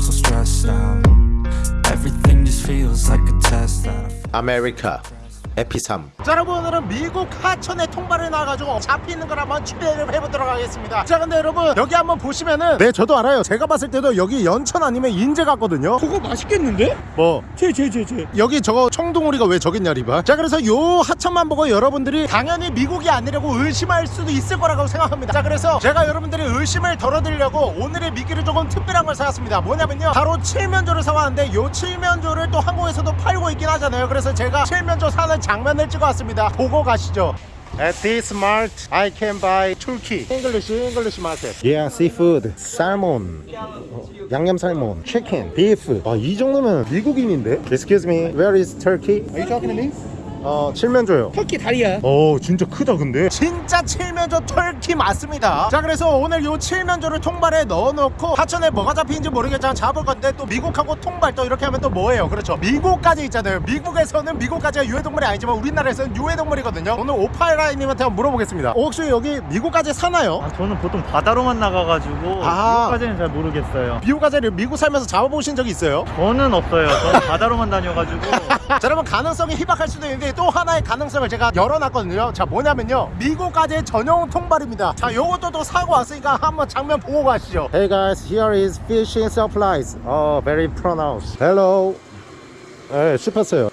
So stressed out. Everything just feels like a test that 에피3 자 여러분 오늘은 미국 하천에 통발을 나와가지고 잡히는 걸 한번 추리를 해보도록 하겠습니다. 자 근데 여러분 여기 한번 보시면은 네 저도 알아요. 제가 봤을 때도 여기 연천 아니면 인제 같거든요. 그거 맛있겠는데? 뭐? 제제 제제. 여기 저거 청둥오리가 왜 저기 있냐 리바? 자 그래서 요 하천만 보고 여러분들이 당연히 미국이 아니라고 의심할 수도 있을 거라고 생각합니다. 자 그래서 제가 여러분들의 의심을 덜어드리려고 오늘의 미끼를 조금 특별한 걸 사왔습니다. 뭐냐면요. 바로 칠면조를 사왔는데 요 칠면조를 또 한국에서도 팔고 있긴 하잖아요. 그래서 제가 칠면조 사는 장면을 찍어왔습니다 보고 가시죠 At this mart, I can buy Turkey English English market. Yeah, seafood, salmon, 어, 양념 살몬, chicken, beef. 아, 이 정도면 미국인인데? Excuse me, where is Turkey? Are you talking to me? 어, 칠면조요. 터키 다리야 오 진짜 크다 근데 진짜 칠면조 털키 맞습니다 자 그래서 오늘 요 칠면조를 통발에 넣어놓고 하천에 뭐가 잡히는지 모르겠지만 잡을 건데 또 미국하고 통발 또 이렇게 하면 또 뭐예요 그렇죠 미국까지 있잖아요 미국에서는 미국까지가 유해동물이 아니지만 우리나라에서는 유해동물이거든요 오늘 오파이라님한테 한번 물어보겠습니다 어, 혹시 여기 미국까지 사나요? 아, 저는 보통 바다로만 나가가지고 아. 미국까지는 잘 모르겠어요. 미국까지를 미국 살면서 잡아보신 적 있어요? 저는 없어요. 저는 바다로만 다녀가지고 자 여러분 가능성이 희박할 수도 있는데 또 하나의 가능성을 제가 열어놨거든요 자 뭐냐면요 미국 가재의 전용 통발입니다 자 요것도 또 사고 왔으니까 한번 장면 보고 가시죠 Hey guys, here is fishing supplies. Oh, very pronounced. Hello. 네 씹혔어요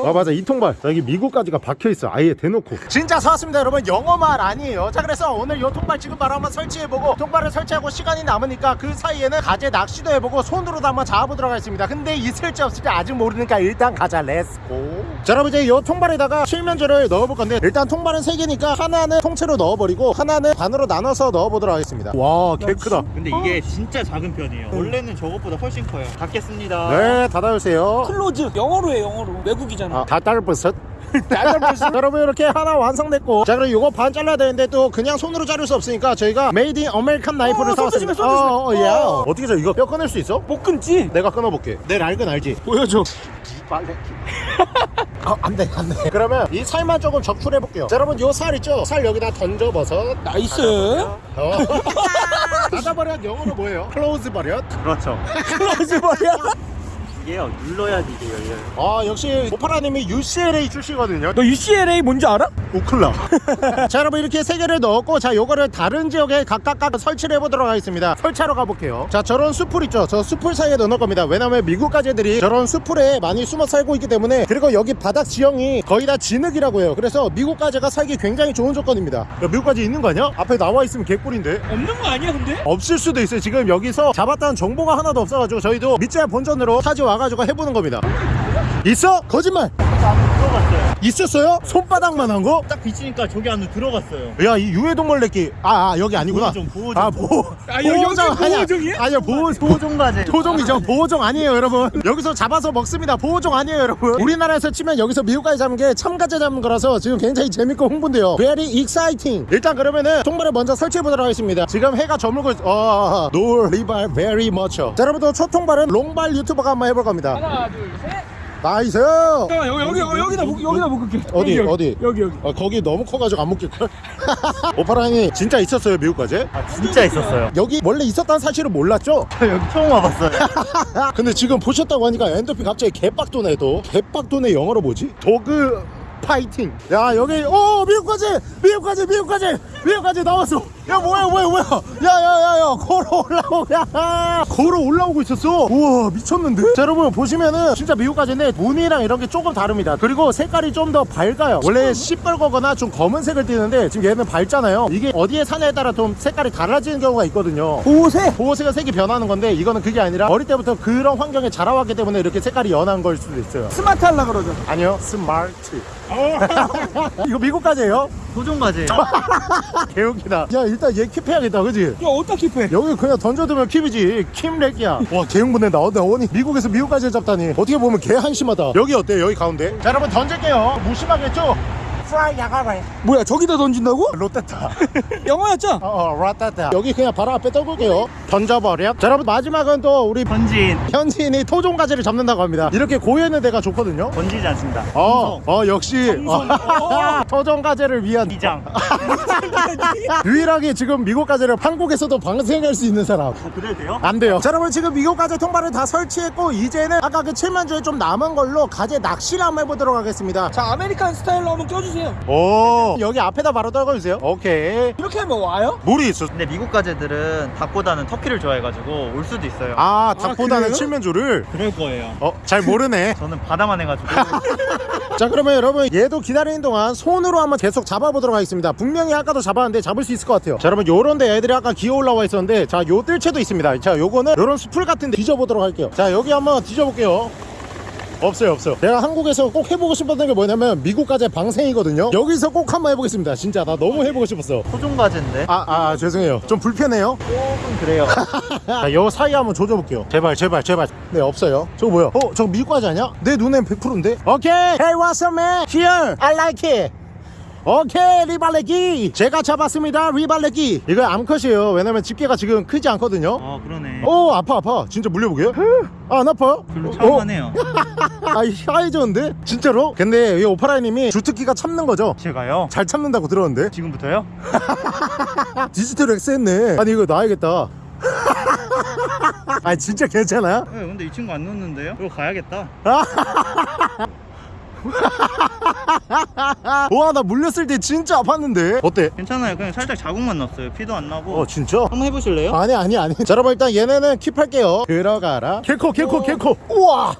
이거 아 맞아. 이 통발. 자, 여기 미국 가재가 박혀있어. 아예 대놓고. 진짜 사왔습니다 여러분. 거짓말 아니에요. 자 그래서 오늘 요 통발 지금 바로 한번 설치해보고 통발을 설치하고 시간이 남으니까 그 사이에는 가재 낚시도 해보고 손으로도 한번 잡아보도록 하겠습니다. 근데 있을지 없을지 아직 모르니까 일단 가자. Let's go 자 여러분 이제 요 통발에다가 칠면조를 넣어볼 건데 일단 통발은 3개니까 하나는 통째로 넣어버리고 하나는 반으로 나눠서 넣어보도록 하겠습니다. 와 개 크다. 근데 이게 진짜 작은 편이에요. 원래는 저것보다 훨씬 커요. 닫겠습니다. 네 닫아주세요. Close. 영어로 해 영어로. 외국이잖아 아, 다 딸버섯 여러분 이렇게 하나 완성됐고 자 그럼 이거 반 잘라야 되는데 또 그냥 손으로 자를 수 없으니까 저희가 made in American knife를 어, 손 사왔습니다 조심해, 손 조심해. 어, 어, 야. 어. 어떻게 저 이거 뼈 끊을 수 있어? 못 끊지 내가 끊어볼게 내 랄근 알지? 보여줘 어, 안돼 안돼 그러면 이 살만 조금 적출해 볼게요 자 여러분 요 살 있죠? 살 여기다 던져버렸어 nice 어. 닫아버렸 영어로 뭐예요? Close 버렸 그렇죠. Close 버려 이게요. 눌러야지 이게 열려요. 아 역시 오파라님이 UCLA 출신이거든요. 너 UCLA 뭔지 알아? 우클라. 자 여러분 이렇게 세 개를 넣었고 자 요거를 다른 지역에 각각 각 설치를 해보도록 하겠습니다. 설치하러 가볼게요. 자 저런 수풀 있죠? 저 수풀 사이에 넣을 겁니다. 왜냐면 미국 가재들이 저런 수풀에 많이 숨어 살고 있기 때문에 그리고 여기 바닥 지형이 거의 다 진흙이라고 해요. 그래서 미국 가재가 살기 굉장히 좋은 조건입니다. 야, 미국 가재 있는 거 아니야? 앞에 나와 있으면 개꿀인데? 없는 거 아니야 근데? 없을 수도 있어요. 지금 여기서 잡았다는 정보가 하나도 없어가지고 저희도 밑져야 본전으로 타지 와 가지고 해보는 겁니다 있어? 거짓말 들어갔어요. 있었어요? 손바닥만 한 거? 딱 비치니까 저기 안으로 들어갔어요. 야 이 유해동물 내끼. 아, 아 여기 아니구나. 보호종, 보호종. 아 보호. 아, 여기 보호종 여기 아니야. 보호 보호종 가재. 보호종이죠 보호종 아니에요 여러분. 여기서 잡아서 먹습니다. 보호종 아니에요 여러분. 우리나라에서 치면 여기서 미국 가재 잡은 게 참가재 잡은 거라서 지금 굉장히 재밌고 흥분되네요. Very exciting. 일단 그러면은 통발을 먼저 설치해 보도록 하겠습니다. 지금 해가 저물고 있... 어... no 리발 very much. 자 여러분들 초통발은 롱발 유튜버가 한번 해볼 겁니다. 하나 둘셋 nice 잠깐만 여기 여기 여기다 묶 여기다 묶을게. 어디, 여기, 어디? 여기 여기. 아, 거기 너무 커가지고 안 먹힐걸? 오파라니 진짜 있었어요 미국 가재? 아 진짜 있었어요. 여기 원래 있었다는 사실을 몰랐죠? 저 여기 처음 와봤어요. 근데 지금 보셨다고 하니까 엔돌핀이 갑자기 개빡도네 또. 개빡도네 영어로 뭐지? dog fighting. 야 여기 오 미국까지! 미국까지 미국까지! 미국까지 나왔어 야 뭐야 뭐야 뭐야? 야야야야 걸어 올라오고 야. 걸어 올라오고 있었어. 우와 미쳤는데? 자 여러분 보시면은 진짜 미국 가재는 무늬랑 이런 게 조금 다릅니다. 그리고 색깔이 좀 더 밝아요. 원래 시뻘거거나 좀 검은색을 띠는데 지금 얘는 밝잖아요. 이게 어디에 사냐에 따라 좀 색깔이 달라지는 경우가 있거든요. 보호색? 보호색은 색이 변하는 건데 이거는 그게 아니라 어릴 때부터 그런 환경에 자라왔기 때문에 이렇게 색깔이 연한 걸 수도 있어요. 스마트 하려 그러죠. 아니요 스마트. 이거 미국까지예요? 보호종 과제. 개웃기다. 야 일단 얘 킵해야겠다 그지? 야 어디다 킵해 여기 그냥 던져두면 킵이지. 킴렉이야. 와 개흥분해 나온다 어니 미국에서 미국까지 잡다니. 어떻게 보면 개 한심하다. 여기 어때요 여기 가운데? 자 여러분 던질게요. 무심하겠죠? 프라이 야가래 뭐야 저기다 던진다고? 롯데타. 영어였죠? 어 롯데타. 여기 그냥 바로 앞에 던져볼게요. 던져버려. 자 여러분 마지막은 또 우리 번진. 현지인이 토종가재를 잡는다고 합니다. 이렇게 고여있는 데가 좋거든요. 번지지 않습니다. 어, 어 역시. 어, 토종가재를 위한. 이장. 유일하게 지금 미국 가재를 한국에서도 방생할 수 있는 사람. 그래도 돼요? 안 돼요. 자 여러분 지금 미국 가재 통발을 다 설치했고 이제는 아까 그 칠면조에 좀 남은 걸로 가재 낚시를 한번 해보도록 하겠습니다. 자 American style로 한번 껴주세요 오. 여기 앞에다 바로 떨궈주세요. 오케이. 이렇게 하면 와요? 물이 있어. 근데 미국 가재들은 닭보다는 터키를 좋아해가지고 올 수도 있어요. 아 닭보다는 그래요? 칠면조를? 그럴 거예요. 어 잘 모르네. 저는 바다만 해가지고. 자 그러면 여러분 얘도 기다리는 동안 손으로 한번 계속 잡아보도록 하겠습니다. 분명히 아까도 잡았는데 잡을 수 있을 것 같아요. 자 여러분 요런데 애들이 아까 기어 올라와 있었는데 자 요 뜰채도 있습니다. 자 요거는 요런 수풀 같은데 뒤져보도록 할게요. 자 여기 한번 뒤져볼게요 없어요 없어요 내가 한국에서 꼭 해보고 싶었던 게 뭐냐면 미국 가재 방생이거든요 여기서 꼭 한번 해보겠습니다 진짜 나 너무 해보고 싶었어 토종 가재인데 아, 아 죄송해요 좀 불편해요 조금 그래요. 자, 요 사이 한번 조져볼게요. 제발, 제발, 제발. 네, 없어요. 저거 뭐야? 어, 저거 미국 과자 아니야? 내 눈엔 100%인데? 오케이! Hey, what's up, man? Here! I like it! 오케이, 리발레기! 제가 잡았습니다, 리발레기! 이거 암컷이에요. 왜냐면 집게가 지금 크지 않거든요. 어 그러네. 오, 아파, 아파. 진짜 물려보게? 아, 안 아파? 별로 어, 차분하네요. 아, 하얘졌는데? 진짜로? 근데 이 오파라이님이 주특기가 참는 거죠? 제가요? 잘 참는다고 들었는데? 지금부터요? 디지털 X 했네. 아니, 이거 놔야겠다. 아, 진짜 괜찮아? 네, 근데 이 친구 안 넣는데요? 이거 가야겠다. 와 나 물렸을 때 진짜 아팠는데 어때? 괜찮아요. 그냥 살짝 자국만 났어요. 피도 안 나고. 어 진짜? 한번 해보실래요? 아니 아니 아니 자 여러분 일단 얘네는 킵할게요 들어가라 개코 개코 개코 우와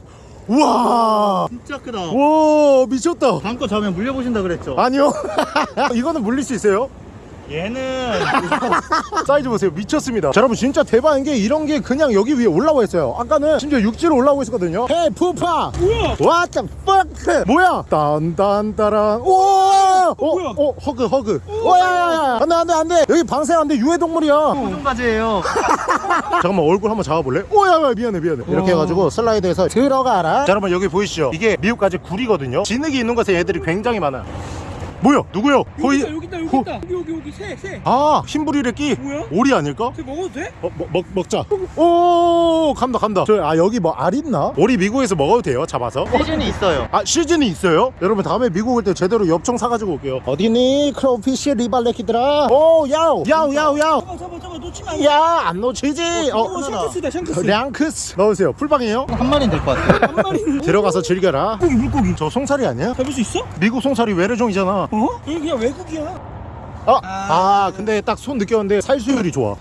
우와 진짜 크다. 와 미쳤다 다음 거 잡으면 물려보신다 그랬죠? 아니요 이거는 물릴 수 있어요? 얘는 사이즈 보세요. 미쳤습니다. 자 여러분 진짜 대박인 게 이런 게 그냥 여기 위에 올라와 있어요. 아까는 심지어 육지로 올라오고 있었거든요. 헤이 푸파. 뭐야? What the fuck? 뭐야? 딴딴따란. 우와 어, 뭐야? 어 허그 허그. 오야야야. 안돼 안돼 안돼. 여기 방생 안돼. 유해동물이야. 가재예요. 잠깐만 얼굴 한번 잡아볼래? 오야 미안해 미안해. 이렇게 해가지고 슬라이드해서 들어가라. 자 여러분 여기 보이시죠? 이게 미국까지 굴이거든요. 진흙이 있는 곳에 애들이 굉장히 많아요 뭐야? 누구요? 여기 있다 여기 있다 여기 호- 있다. 여기 여기 여기. 새새. 아 흰부리래끼? 뭐야? 오리 아닐까? 새 먹어도 돼? 어, 먹, 먹, 먹자. 오 간다 간다. 저, 아 여기 뭐 알 있나? 오리 미국에서 먹어도 돼요? 잡아서? 시즌이 있어요. 아 시즌이 있어요? 여러분 다음에 미국 올 때 제대로 엽총 사가지고 올게요. 어디니? crawfish 리발레키들아. 오 야우 야우 야우 야우 잡아 잡아 잡아. 놓치면 안돼. 야안 놓치지? 어, 어 샹크스다 샹크스. 량크스. 넣으세요. 풀빵이에요? 한 마리는 될 것 같아요. 한 마리는 들어가서 즐겨라. 물고기 물고기. 저 송사리 아니야? 잡을 수 있어? 미국 송사리 외래종이잖아 어? 여기 그냥 외국이야. 아, 아 근데 딱 손 느꼈는데 살수율이 좋아.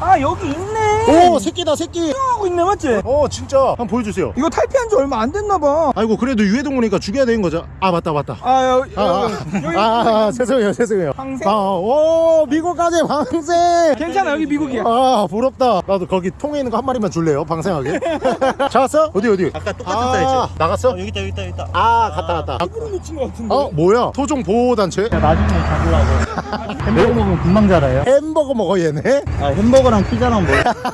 아 여기 있네 오 새끼다 새끼. 하고 있네 맞지? 어 진짜. 한번 보여주세요. 이거 탈피한 지 얼마 안 됐나 봐. 아이고 그래도 유해동물이니까 죽여야 되는 거죠. 아 맞다 맞다. 아, 여기, 아, 아, 여기, 아, 아, 아, 죄송해요 죄송해요. 방생? 아, 오 미국까지 방생 괜찮아 여기 미국이야. 아 부럽다. 나도 거기 통에 있는 거 한 마리만 줄래요 방생하게? 잡았어? 어디 어디? 아까 똑같은 아, 사이즈. 나갔어? 어, 여기 있다 여기 있다 여기 있다. 아 갔다 갔다. 일부러 놓친 것 같은데? 어 뭐야? 토종 보호단체? 나중에 잡으려고. 햄버거 먹으면 금방 자라요. 햄버거 먹어 얘네? 아 햄버거랑 피자랑 뭐?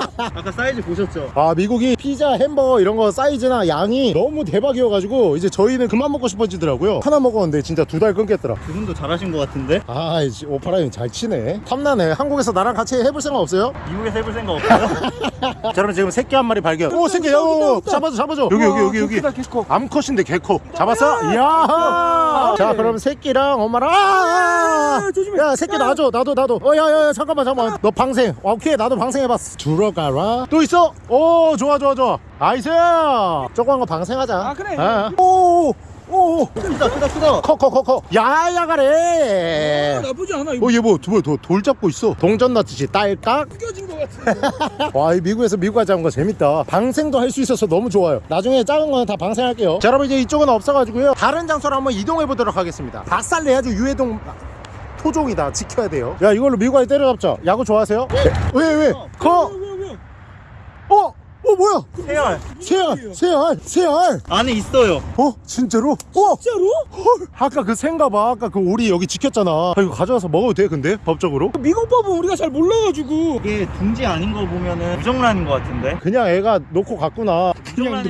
아까 사이즈 보셨죠? 아 미국이 피자 햄버거 이런 거 사이즈나 양이 너무 대박이어가지고 이제 저희는 그만 먹고 싶어지더라고요. 하나 먹었는데 진짜 두 달 끊겠더라. 그분도 잘하신 것 같은데? 아 이제 오파라인 잘 치네. 탐나네. 한국에서 나랑 같이 해볼 생각 없어요? 미국에서 해볼 생각 없어요? 자 그럼 지금 새끼 한 마리 발견. 오 새끼 오 잡아줘 잡아줘. 여기 여기 여기 여기. 개크다 개커. 암컷인데 개커. 잡았어? 이야! 자 그럼 새끼랑 엄마랑 아, 아, 아. 조심해. 야 새끼 놔줘. 나도 나도. 어야야 잠깐만 잠깐만. 너 방생. 오케이 나도 방생해봤어. 들어가 라 또 있어? 오 좋아 좋아 좋아 nice 조그만 거 방생하자 아, 그래. 오오 오 크다 크다 크다. 커 커 커커 야야가래 나쁘지 않아 이거 어얘뭐돌 잡고 있어 동전 넣듯이 딸깍 껴진 것 같은데 와, 이 미국에서 미국까지 잡은 거 재밌다. 방생도 할 수 있어서 너무 좋아요. 나중에 작은 거는 다 방생할게요. 자, 여러분 이제 이쪽은 없어가지고요. 다른 장소로 한번 이동해 보도록 하겠습니다. 닭살 내야지 유해동 토종이다. 지켜야 돼요. 야, 이걸로 미국까지 때려잡자. 야구 좋아하세요? 왜, 왜? 커? 왜왜 어? 오! 어 뭐야 세알 새알 새알 새알 안에 있어요. 어 진짜로? 어 진짜로? 헐 아까 그 새인가 봐 아까 그 오리 여기 지켰잖아 아, 이거 가져와서 먹어도 돼 근데 법적으로? 미국 법은 우리가 잘 몰라가지고 이게 둥지 아닌 거 보면은 무정란인 것 같은데. 그냥 애가 놓고 갔구나 무정란이.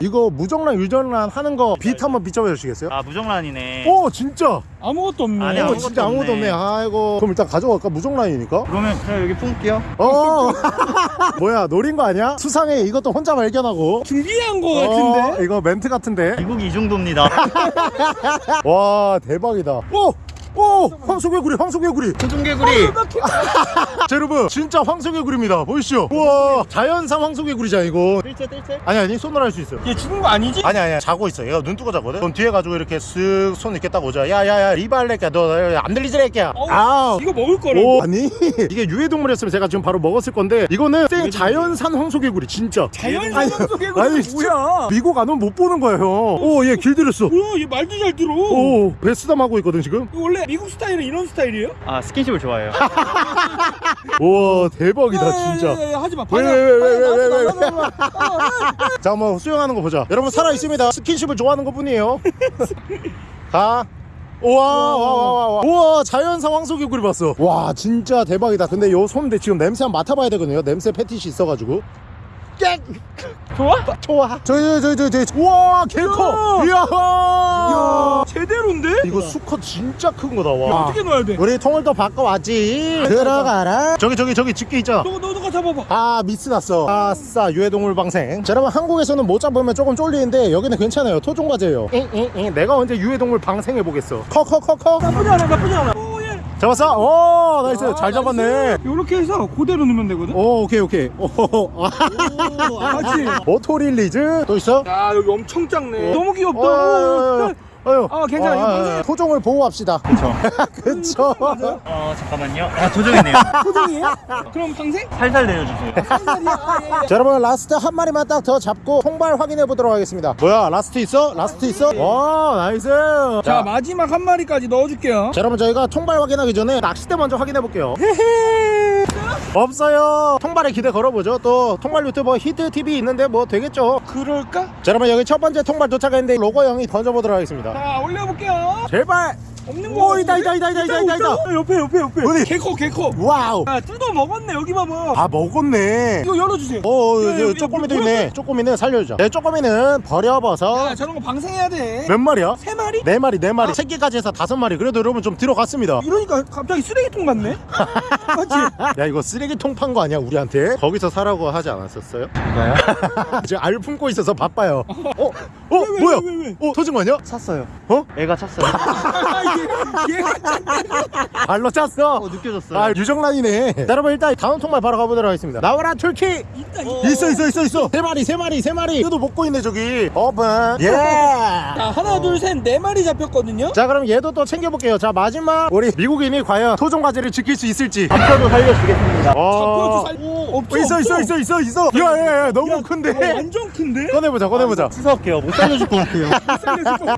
이거 무정란 유정란 하는 거 빛 한번 비춰봐 주시겠어요? 아 무정란이네. 오 진짜 아무것도 없네. 안에 오 아무것도 진짜 아무것도 없네. 없네. 아이고. 그럼 일단 가져갈까? 무정란이니까? 그러면 제가 여기 품을게요. 어. 뭐야 노린 거 아니야? 수상해. 이것도 혼자 발견하고. 준비한 거 어, 같은데? 이거 멘트 같은데? 미국이 이 정도입니다. 와 대박이다. 오! 오! 황소개구리 황소개구리. 소중개구리. 자 여러분 진짜 황소개구리입니다. 보이시죠? 우와 자연산 황소개구리잖아 이거. 뜰채 뜰채. 아니 아니 손으로 할 수 있어요. 얘 죽은 거 아니지? 아니 아니 자고 있어. 얘가 눈 뜨고 자거든? 그럼 뒤에 가지고 이렇게 쓱 손 이렇게 딱 오자. 야야야 리발레끼야 너안 들리지 래끼야 아 이거 먹을 거라고? 오, 아니 이게 유해동물이었으면 제가 지금 바로 먹었을 건데 이거는 생 자연산 황소개구리 진짜. 자연산 아니, 뭐야? 미국 안 오면 못 보는 거예요 오얘 길들였어. 뭐야 얘 말도 잘 들어. 오 베스담 하고 있거든 지금. 이거 원래 미국 스타일은 이런 스타일이에요? 아 스킨십을 좋아해요. 우와 대박이다 야, 진짜. 야, 야, 야, 하지마. 왜, 반야 왜, 왜, 왜, 왜, 왜, 왜. 왜 자 한번 수영하는 거 보자. 여러분 살아 있습니다. 스킨십을 좋아하는 것 뿐이에요. 가. 우와 와. 와 와와 우와 자연산 황소개구리 봤어 와 진짜 대박이다. 근데 요손 지금 냄새 한번 맡아봐야 되거든요. 냄새 패티시 있어가지고 깨 좋아? 좋아. 저기 저기 저기 저기 우와 개커. 이야. 야 제대로인데? 이거 수컷 진짜 큰 거다 이거 와 어떻게 넣어야 돼? 우리 통을 또 바꿔왔지. 들어가라. 저기 저기 저기 집게 있잖아 너, 너, 너가 잡아봐. 아 미스 났어. 아싸 유해동물 방생. 자 여러분 한국에서는 못 잡으면 조금 쫄리는데 여기는 괜찮아요. 토종가재예요. 잉잉잉. 내가 언제 유해동물 방생해보겠어. 커 커 커커. 나쁘지 않아 나쁘지 않아 잡았어? 오 nice. 아, 잘 잡았네. 요렇게 해서 그대로 넣으면 되거든? 오 오케이 오케이. 오 맞지? auto release? 또 있어? 야 여기 엄청 작네. 너무 귀엽다. 어, 어휴. 아, 괜찮아. 이거 방생- 토종을 보호합시다 그쵸. 그쵸 어 잠깐만요. 아 토종이네요. 토종이에요? 그럼 방생? 살살 내려주세요. 아, 자 여러분 last 한 마리만 딱 더 잡고 통발 확인해 보도록 하겠습니다 뭐야 last 있어? last 있어? 와 nice 자 마지막 한 마리까지 넣어줄게요 자 여러분 저희가 통발 확인하기 전에 낚싯대 먼저 확인해 볼게요 없어요. 통발에 기대 걸어보죠. 또 통발 유튜버 히트TV 있는데 뭐 되겠죠? 그럴까? 자 여러분 여기 첫 번째 통발 도착했는데 로고 형이 던져보도록 하겠습니다. 자 올려볼게요. 제발 없는 거 오 있다 있다 있다 있다 있다 있다 있다 옆에 옆에 옆에 어디? 개커 개커 wow 야 뜯어 먹었네 여기 봐봐 아 먹었네 이거 열어주세요 어 야, 야, 어, 야, 쪼꼬미도 물 있네 쪼꼬미는 살려주자 네 쪼꼬미는 버려버서 야 저런 거 방생해야 돼세 몇 마리야? 마리? 네 마리 네 마리 새끼까지 해서 다섯 마리 그래도 여러분 좀 들어갔습니다 이러니까 갑자기 쓰레기통 같네 맞지? 야 이거 쓰레기통 판 거 아니야 우리한테? 거기서 사라고 하지 않았었어요? 이거요? 지금 알 품고 있어서 바빠요 어? 어? 왜, 뭐야? 왜, 왜, 어? 터진 거 아니야? 찼어요. 어? 애가 찼어요. 아, 얘, 얘가 발로 찼어. 어 느껴졌어요. 아 유정란이네. 자, 여러분 일단 다음 통말 바로 가보도록 하겠습니다. 나와라 turkey 있다 어. 있다. 있어 있어 있어 있어. 세 마리 세 마리 세 마리. 얘도 먹고 있네 저기. 오픈 예. 자 하나 둘셋네 마리 잡혔거든요. 자 그럼 얘도 또 챙겨볼게요. 자 마지막 우리 미국인이 과연 토종 과제를 지킬 수 있을지. 잡혀도 살려주겠습니다. 어... 잡혀도 살 오, 없어 있어 없어. 있어 있어 있어 있어. 야야야 너무 야, 큰데? 어, 완전 큰데? 꺼내보자 꺼내보자. 추석해요. 못 살려줄 것 같아요.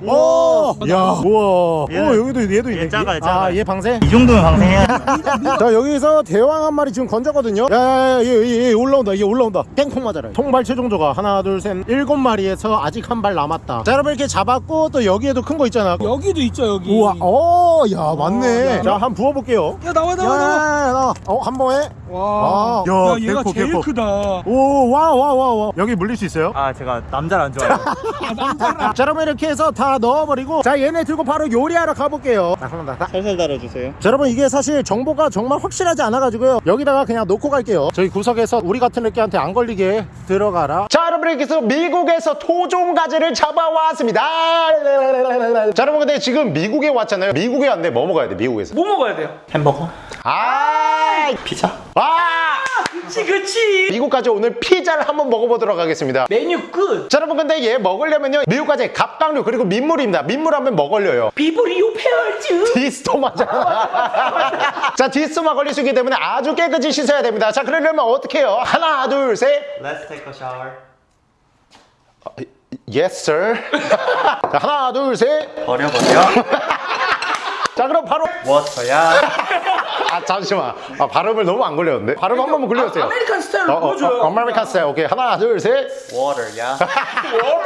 오, 야, 우와. 얘는- 오, 여기도 얘도 있네. 얘 작아요, 아, 작아요. 얘 방생. 이 정도면 방생해야 돼. 자, 여기서 대왕 한 마리 지금 건졌거든요. 야, 야, 야, 얘, 얘, 얘 올라온다. 얘 올라온다. 땡콩 맞아라. 통발 최종조가 하나, 둘, 셋, 일곱 마리에서 아직 한 발 남았다. 자, 여러분 이렇게 잡았고 또 여기에도 큰 거 있잖아. 여기도 있죠 여기 우와, 어, 야, 맞네. 야, 자, 한번 부어볼게요. 야 나와 야, 나와 나와 나, 어, 한 번에. 와, 아, 야, 야, 얘가 개코, 제일 개코. 크다. 오, 와, 와, 와, 와. 여기 물릴 수 있어요? 아 제가 남자를 안 좋아해요. 자, 여러분 이렇게 해서 다 넣어버리고, 자, 얘네 들고 바로 요리하러 가볼게요. 자, 한번 다. 살살 달아주세요. 자, 여러분 이게 사실 정보가 정말 확실하지 않아가지고요 여기다가 그냥 놓고 갈게요 저희 구석에서 우리 같은 애끼한테 안 걸리게 들어가라 자 여러분 이렇게 해서 미국에서 토종 가재를 잡아왔습니다 자 여러분 근데 지금 미국에 왔잖아요 미국에 왔는데 뭐 먹어야 돼 미국에서 뭐 먹어야 돼요? 햄버거? 아 피자? 아! 그치 그치. 미국 가재 오늘 피자를 한번 먹어보도록 하겠습니다 메뉴 끝. 자 여러분 근데 얘 먹으려면요 미국 가재 갑각류 그리고 민물입니다 민물 하면 뭐 걸려요 비브리오 패혈증. 디스토마잖아 자 디스토마 걸릴 수 있기 때문에 아주 깨끗이 씻어야 됩니다 자 그러려면 어떻게 해요 하나 둘셋 Let's take a shower. Yes sir 자 하나 둘셋 버려 버려. 자 그럼 바로 워터야. 아 잠시만 아, 발음을 너무 안 걸렸는데 발음 한 번만 굴려주세요 아, American 스타일로 어, 어, 보여줘요. 어, American 스타일 오케이 하나 둘셋 Water, 야.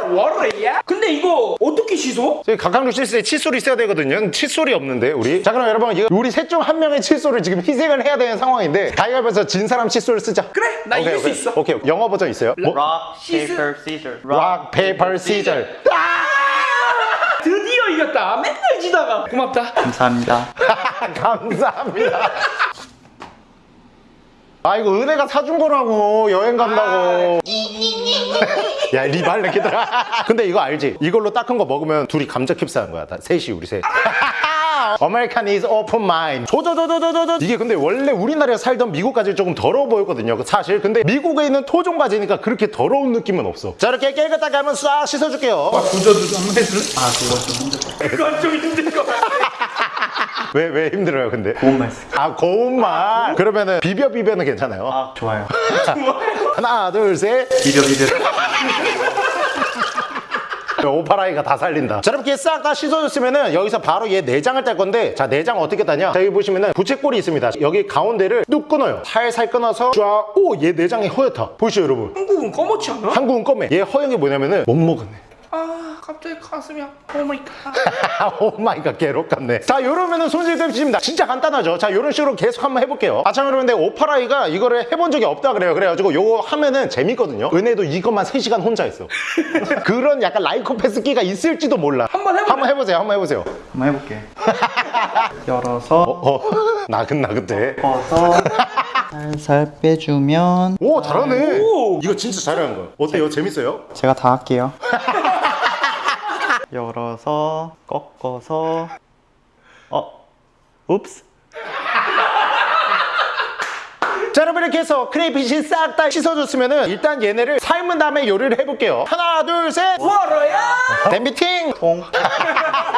워러야? 근데 이거 어떻게 씻어? 저희 각각류 실수에 칫솔이 있어야 되거든요 칫솔이 없는데 우리 자 그럼 여러분 우리 셋 중 한 명의 칫솔을 지금 희생을 해야 되는 상황인데 가위바위보에서 진 사람 칫솔을 쓰자 그래, 나 이길 수 있어. 오케이 영어 버전 있어요 뭐? Rock, Scissor. paper, scissors. Rock paper scissors 이겼다. 맨날 지다가. 고맙다. 감사합니다. 감사합니다 아 이거 은혜가 사준 거라고 여행 간다고 야 리발레 기들아 근데 이거 알지 이걸로 닦은 거 먹으면 둘이 감자 캡사한 거야 다 셋이 우리 셋 American is open mind 조조조조조조 이게 근데 원래 우리나라에 살던 미국까지 조금 더러워 보였거든요 사실 근데 미국에 있는 토종과지니까 그렇게 더러운 느낌은 없어 자 이렇게 깨끗하게 하면 싹 씻어줄게요 구조도 한번 해줄래? 아, 그거 좀 힘들어. 그건 좀 힘들 것 같아. 왜왜 힘들어요 근데 고운말 쓰. 아 고운말 그러면은 비벼 비벼는 괜찮아요 아, 좋아요. 하나 둘 셋 비벼, 비벼. 오파라이가 다 살린다. 자 이렇게 싹 다 씻어줬으면은 여기서 바로 얘 내장을 딸 건데 자 내장 어떻게 따냐? 자 여기 보시면은 부채꼴이 있습니다. 여기 가운데를 뚝 끊어요. 살살 끊어서 쫙오얘 내장이 허옇다 보이시죠 여러분? 한국은 꺼멓지 않아? 한국은 검해. 얘 허연 게 뭐냐면은 못 먹었네 아, 갑자기 가슴이 아파. Oh my god. Oh my god 개록 같네 자 요러면은 손질 끝입니다 진짜 간단하죠 자 요런 식으로 계속 한번 해볼게요 아참 여러분들 오파라이가 이거를 해본 적이 없다 그래요 그래가지고 요거 하면은 재밌거든요 은혜도 이것만 3시간 혼자 했어 그런 약간 라이코패스 끼가 있을지도 몰라 한번 해볼래? 한번 해보세요 한번 해보세요 한번 해볼게. 열어서, 어 나긋나긋해 엎어서, 살살 빼주면, 오 잘하네 오. 이거 진짜 잘하는 거야 어때요 재밌어요? 제가 다 할게요. 열어서, 꺾어서, 어, 읍스. 자 여러분 이렇게 해서 크레이피시 싹다 씻어줬으면은 일단 얘네를 삶은 다음에 요리를 해볼게요 하나 둘셋 워러야? 댐비팅 통.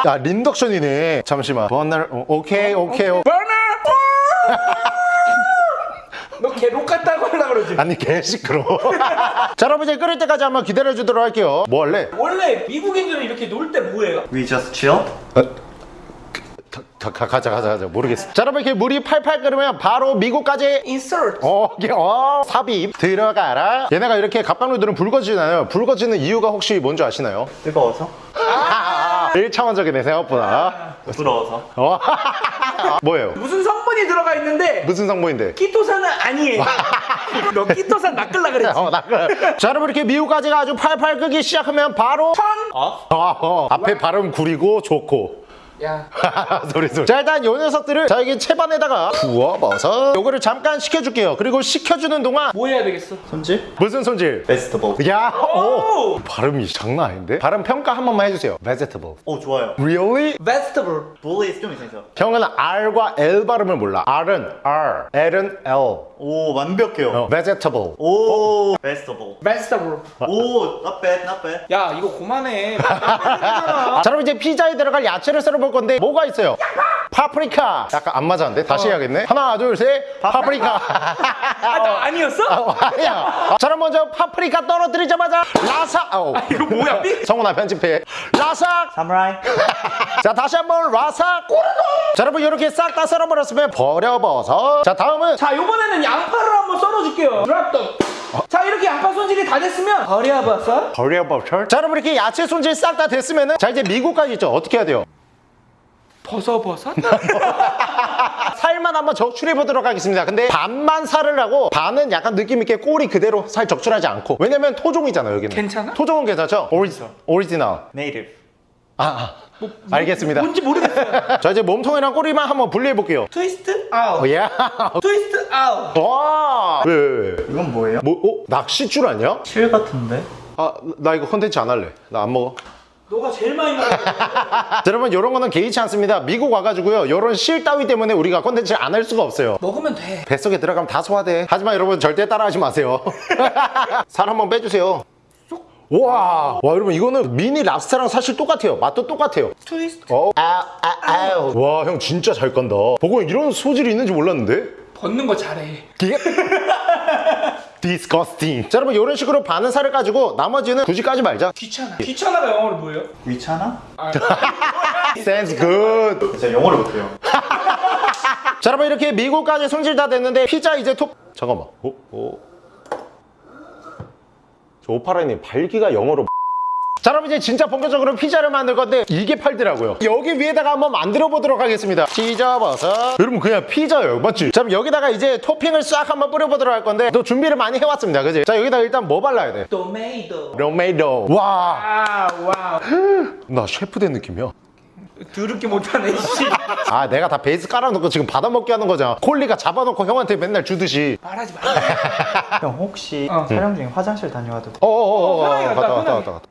야 린덕션이네 잠시만 버널 어, 오케이 오케이 오. 버너! 너걔록 같다고 하려고 그러지? 아니 개 시끄러워 자 여러분 이제 끓을 때까지 한번 기다려 주도록 할게요 뭐 할래? 원래 미국인들은 이렇게 놀 때 뭐해요? We just chill. 가, 가, 가자 가자 가자 모르겠어 자 여러분 이렇게 물이 팔팔 끓으면 바로 미국까지 insert. 어, 이게 어, 삽입 들어가라. 얘네가 이렇게 갑각류들은 붉어지잖아요. 붉어지는 이유가 혹시 뭔지 아시나요? 뜨거워서, 1차원적이네 생각보다. 부드러워서. 어? 뭐예요? 무슨 성 분이 들어가 있는데 무슨 성분인데? 키토산은 아니에요. 너 키토산 낚을라 그랬지? 어, 나 그래. 자, 여러분 이렇게 미국까지가 아주 팔팔 끓기 시작하면 바로 어? 어, 어. 앞에 발음 구리고 좋고. 야, 소리 소리. 자 일단 요 녀석들을 자 여기 채반에다가 부어버섯 요거를 잠깐 식혀줄게요. 그리고 식혀주는 동안 뭐 해야 되겠어? 손질? 무슨 손질? 베스트볼. 야, 오. 오! 발음이 장난 아닌데? 발음 평가 한 번만 해주세요. vegetable. 오, 좋아요. Really? vegetable. 볼이 좀 이상해서. 형은 R과 L 발음을 몰라. R은 R, L은 L. 오, 완벽해요. 어, vegetable. 오, 베스트볼. vegetable. 오, not bad, not bad. 야, 이거 그만해. 아, 자, 그럼 이제 피자에 들어갈 야채를 썰어볼 건데 뭐가 있어요? 파프리카. 약간 안 맞았는데 다시 해야겠네. 하나, 둘, 셋. 파프리카. 아, 나 아니었어? 어, 아니야. 자, 그럼 먼저 파프리카 떨어뜨리자마자 라삭. 어. 이거 뭐야? 삐? 성훈아 편집해. 라삭. 사무라이. 자, 다시 한번 라삭. 자, 여러분 이렇게 싹 다 썰어버렸으면 버려버섯. 자, 다음은 자, 요번에는 양파를 한번 썰어줄게요. Drop the. 자, 이렇게 양파 손질이 다 됐으면 버려버섯. 버려버섯. 자, 여러분 이렇게 야채 손질 싹 다 됐으면 은 자 이제 미국 가재 있죠. 어떻게 해야 돼요? 버섯버섯? 살만 한번 적출해 보도록 하겠습니다. 근데 반만 살을 하고 반은 약간 느낌 있게 꼬리 그대로 살 적출하지 않고. 왜냐면 토종이잖아요, 여기는. 괜찮아? 토종은 괜찮죠? 오리지널. 오리지널. Native. 아, 아. 알겠습니다. 뭔지 모르겠어요. 자, 이제 몸통이랑 꼬리만 한번 분리해 볼게요. Twist out. 어, 야. Twist out. 와. 왜, 왜, 왜? 이건 뭐예요? 뭐, 어? 낚싯줄 아니야? 실 같은데? 아, 나 이거 컨텐츠 안 할래. 나 안 먹어. 너가 제일 많이 먹어. 자, 여러분, 이런 거는 개의치 않습니다. 미국 와가지고요. 이런 실 따위 때문에 우리가 컨텐츠 안 할 수가 없어요. 먹으면 돼. 뱃속에 들어가면 다 소화돼. 하지만 여러분 절대 따라하지 마세요. 살 한번 빼주세요. 와, 와 여러분 이거는 미니 랍스타랑 사실 똑같아요. 맛도 똑같아요. 트위스트. 어, 아, 아, 아우. 와, 형 진짜 잘 건다. 보고 이런 소질이 있는지 몰랐는데. 벗는 거 잘해. disgusting. 자, 여러분 이런 식으로 반은 살을 가지고 나머지는 굳이 까지 말자. 귀찮아. 귀찮아가 영어로 뭐예요? 위찮아? Sounds good. 제가 영어를 못해요. 자 여러분 이렇게 미국까지 손질 다 됐는데 피자 이제 톱 잠깐만 어? 어? 저 오파라님 발기가 영어로 자 그럼 이제 진짜 본격적으로 피자를 만들 건데 이게 팔더라고요 여기 위에다가 한번 만들어 보도록 하겠습니다 찢어버섯 여러분 그냥 피자예요 맞지? 자 그럼 여기다가 이제 토핑을 싹 한번 뿌려보도록 할 건데 또 준비를 많이 해왔습니다 그지? 자 여기다가 일단 뭐 발라야 돼? Tomato. Tomato 와나 아, wow. 셰프 된 느낌이야 더럽게 못하네, 씨. 아 내가 다 베이스 깔아놓고 지금 받아먹게 하는 거잖아 콜리가 잡아놓고 형한테 맨날 주듯이 말하지 마. 형 혹시 어. 촬영 중에 화장실 다녀와도 어어어어 편하게 갔다, 갔다 왔다 갔다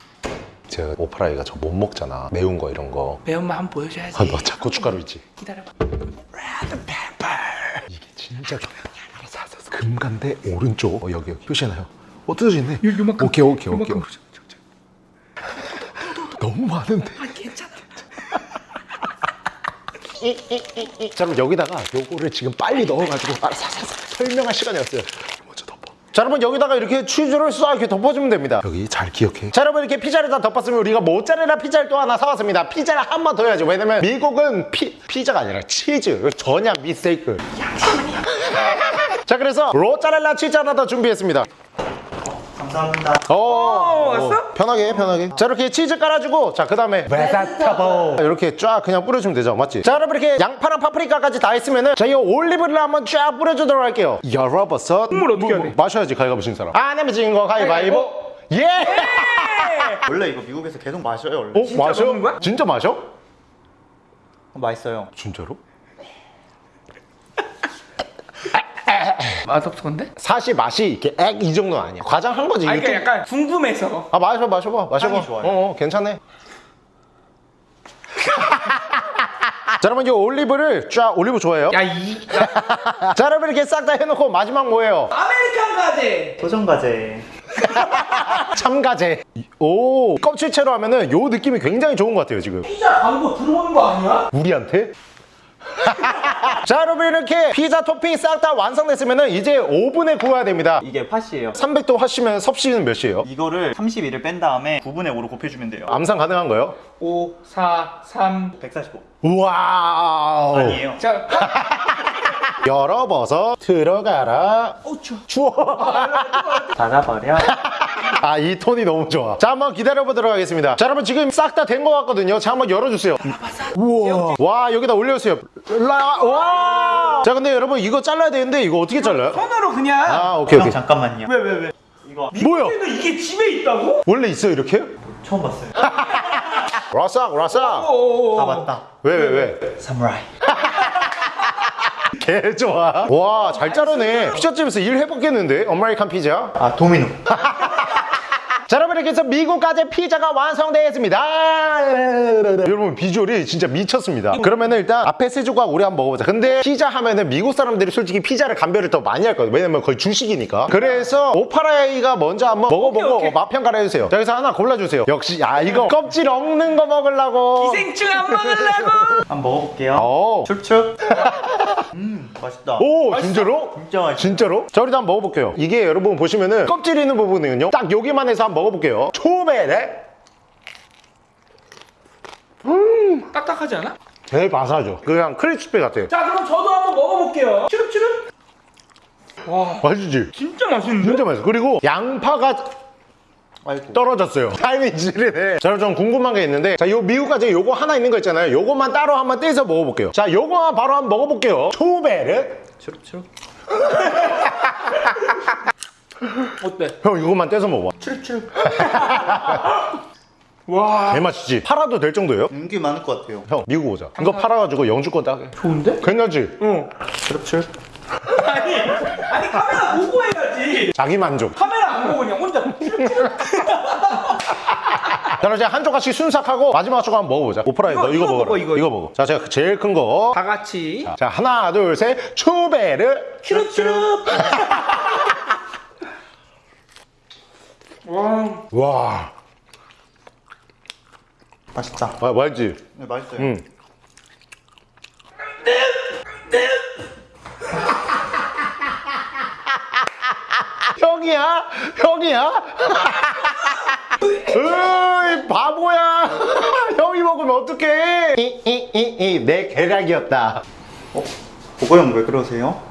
제가 오프라이가 저 못 먹잖아 매운 거 이런 거 매운맛 한번 보여줘야지. 아, 너 자꾸 고춧가루 있지? 기다려봐. 이게 진짜 알았어. 금간대 오른쪽 어, 여기 여기 표시해놔요 어 뜯어지네 요 만큼. 오케이 오케이 오케이 요만큼. 너무 많은데 아, 괜찮아. 자 그럼 여기다가 요거를 지금 빨리 넣어가지고 알았어. 설명할 시간이었어요. 먼저 덮어. 자 여러분 여기다가 이렇게 치즈를 싹 이렇게 덮어주면 됩니다. 여기 잘 기억해. 자 여러분 이렇게 피자를 다 덮었으면 우리가 모짜렐라 피자를 또 하나 사왔습니다. 피자를 한 번 더 해야죠. 왜냐면 미국은 피, 피자가 아니라 치즈 전혀 미스테이크. 자 그래서 모짜렐라 치즈 하나 더 준비했습니다 감사합니다 어, 왔어? 편하게 편하게 자 이렇게 치즈 깔아주고 자 그 다음에 베타타보 이렇게 쫙 그냥 뿌려주면 되죠 맞지? 자 여러분 이렇게 양파랑 파프리카까지 다 했으면은 저희 올리브를 한번 쫙 뿌려주도록 할게요 열어버섯 국물 어떻게 돼? 마셔야지 가위바위보 진 사람 안 내면 진거 가위바위보 예! 원래 이거 미국에서 계속 마셔요 원래 어? 마셔? 먹는 거야? 진짜 마셔? 맛있어요 진짜로? 맛없던데? 사실 맛이 이렇게 액 이 정도는 아니야 과장 한 거지 아, 이게 그러니까 좀- 약간 궁금해서. 아 마셔 마셔봐 마셔봐 좋아요. 어, 어 괜찮네 자 여러분 이 올리브를 쫙 올리브 좋아해요? 야, 이. 자 여러분 이렇게 싹 다 해놓고 마지막 뭐예요? American 가재. 토종 가재 참가재 오 껍질채로 하면은 요 느낌이 굉장히 좋은 것 같아요 지금 피자 광고 들어오는 거 아니야? 우리한테? 자 여러분 이렇게 피자 토핑 싹 다 완성됐으면은 이제 오븐에 구워야 됩니다. 이게 팥이에요. 300도 하시면 섭씨는 몇 시에요? 이거를 32를 뺀 다음에 9분의 5로 곱해주면 돼요. 암산 가능한 거예요? 5, 4, 3. 145 Wow. 아니에요. 자, 열어버섯 들어가라. 어, 추워. 추워. 닫아버려 아 이 톤이 너무 좋아. 자 한번 기다려보도록 하겠습니다. 자 여러분 지금 싹 다 된 것 같거든요. 자 한번 열어주세요. 우와. 와 여기다 올려주세요. 라- 와! 자 근데 여러분 이거 잘라야 되는데 이거 어떻게 잘라요? 손으로 그냥. 아 오케이 형 오케이. 잠깐만요. 왜 왜 왜? 이거. 뭐야? 이게 집에 있다고? 원래 있어요 이렇게? 처음 봤어요. 라싹 라싹 오. 아 맞다. 왜 왜 왜? 사무라이. 개 좋아. 와 잘 자르네. 피자집에서 일 해봤겠는데? American 피자? 아 도미노 자 여러분 이렇게 해서 미국 가재 피자가 완성되었습니다. 여러분 비주얼이 진짜 미쳤습니다. 그러면은 일단 앞에 세 조각 우리 한번 먹어보자. 근데 피자 하면은 미국 사람들이 솔직히 피자를 감별을 더 많이 할 거예요. 왜냐면 거의 주식이니까. 그래서 오파라이가 먼저 한번 먹어보고 오케이, 오케이. 맛 평가를 해주세요. 자 여기서 하나 골라주세요. 역시 아 이거 껍질 없는 거 먹으려고. 기생충 안 먹으려고. 한번 먹어볼게요. 오, 축축 음 맛있다. 오 진짜로? 진짜 맛있어 진짜로? 자 우리도 한번 먹어볼게요. 이게 여러분 보시면은 껍질 있는 부분은요 딱 여기만 해서 한번 먹어볼게요. 초베레 딱딱하지 않아? 제일 바사하죠. 그냥 크리스피 같아요. 자, 그럼 저도 한번 먹어볼게요. 추릅추릅. 와, 맛있지? 진짜 맛있는데? 진짜 맛있어. 그리고 양파가 아이고. 떨어졌어요. 타이밍 지리네. 자 저는 궁금한 게 있는데 자 요 미국까지 요거 하나 있는 거 있잖아요. 요거만 따로 한번 떼서 먹어볼게요. 자 요거만 바로 한번 먹어볼게요. 초베르 추룩추룩 어때? 형 이거만 떼서 먹어봐 추릅추릅. 와, 개맛이지 팔아도 될 정도예요? 인기 많을 것 같아요 형 미국 오자 이거 팔아가지고 영주권 따게 좋은데? 괜찮지? 응. 추룩추룩 아니, 아니 카메라 보고 해야지. 자기 만족 카메라 안 보고 그냥 혼자 추릅추릅. 자 그럼 이제 한 조각씩 순삭하고 마지막 조각 한번 먹어보자 오프라이 이거, 너 이거 이거 먹어, 이거, 이거 이거. 먹어 자 제가 제일 큰 거 다 같이. 자 하나 둘 셋 초베르 추릅추릅. 와, 와 맛있다 아, 맛있지? 네 맛있어요 응. 형이야? 형이야? 으이 바보야 형이 먹으면 어떡해 이 이 이 이 내 계략이었다 보고 형왜 그러세요?